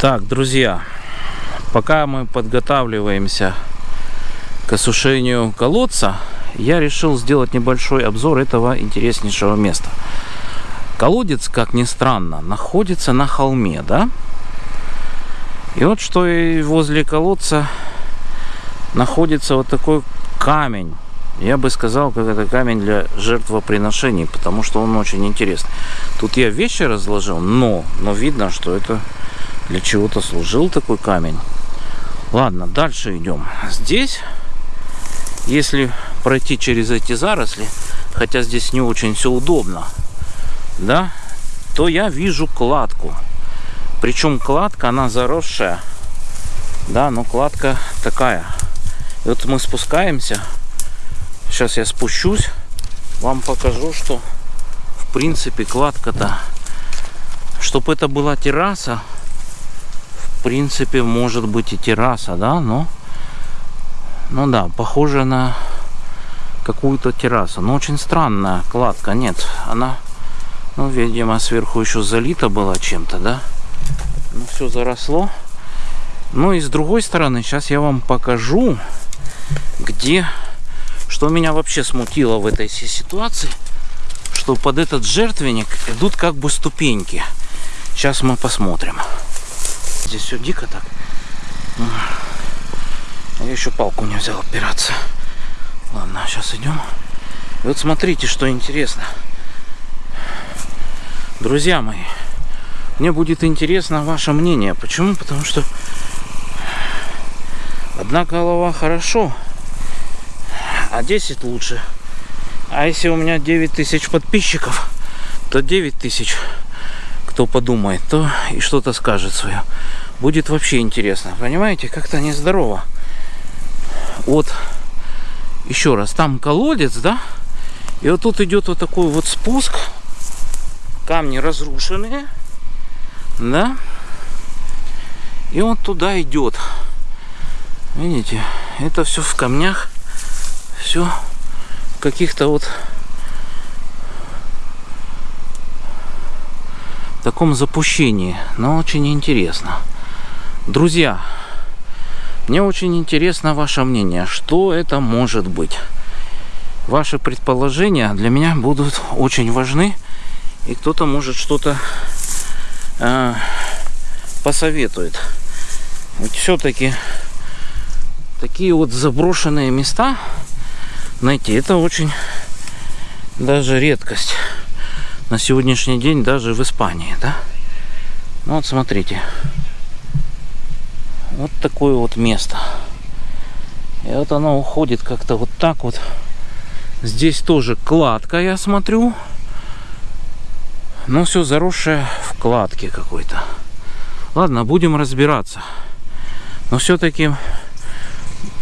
Так, друзья, пока мы подготавливаемся к осушению колодца, я решил сделать небольшой обзор этого интереснейшего места. Колодец, как ни странно, находится на холме, да? И вот что и возле колодца находится вот такой камень. Я бы сказал, как это камень для жертвоприношений, потому что он очень интересный. Тут я вещи разложил, но, но видно, что это для чего-то служил такой камень. Ладно, дальше идем. Здесь, если пройти через эти заросли, хотя здесь не очень все удобно, да, то я вижу кладку. Причем кладка, она заросшая, да, но кладка такая. И вот мы спускаемся. Сейчас я спущусь, вам покажу, что в принципе кладка-то, чтобы это была терраса, в принципе, может быть и терраса, да, но, ну да, похоже на какую-то террасу. Но очень странная кладка, нет, она, ну, видимо, сверху еще залита была чем-то, да. Ну, все заросло. Ну и с другой стороны, сейчас я вам покажу, где, что меня вообще смутило в этой ситуации, что под этот жертвенник идут как бы ступеньки. Сейчас мы посмотрим. Здесь все дико так. Я еще палку не взял опираться. Ладно, сейчас идем. И вот смотрите, что интересно. Друзья мои, мне будет интересно ваше мнение. Почему? Потому что одна голова хорошо, а 10 лучше. А если у меня 9 тысяч подписчиков, то 9 тысяч кто подумает, то и что-то скажет свое. Будет вообще интересно. Понимаете, как-то нездорово. Вот, еще раз, там колодец, да? И вот тут идет вот такой вот спуск. Камни разрушенные. Да? И он туда идет. Видите, это все в камнях. Все каких-то вот таком запущении, но очень интересно. Друзья, мне очень интересно ваше мнение, что это может быть. Ваши предположения для меня будут очень важны, и кто-то может что-то э, посоветует. Ведь все-таки такие вот заброшенные места найти, это очень даже редкость на сегодняшний день даже в Испании, да? Ну вот смотрите. Вот такое вот место. И вот оно уходит как-то вот так вот. Здесь тоже кладка, я смотрю. Но все заросшее в кладке какой-то. Ладно, будем разбираться. Но все-таки,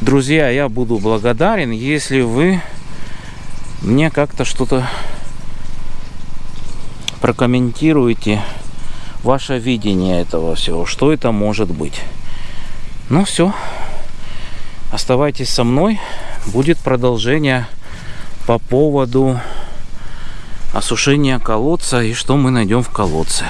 друзья, я буду благодарен, если вы мне как-то что-то прокомментируйте ваше видение этого всего, что это может быть. Ну все, оставайтесь со мной, будет продолжение по поводу осушения колодца и что мы найдем в колодце.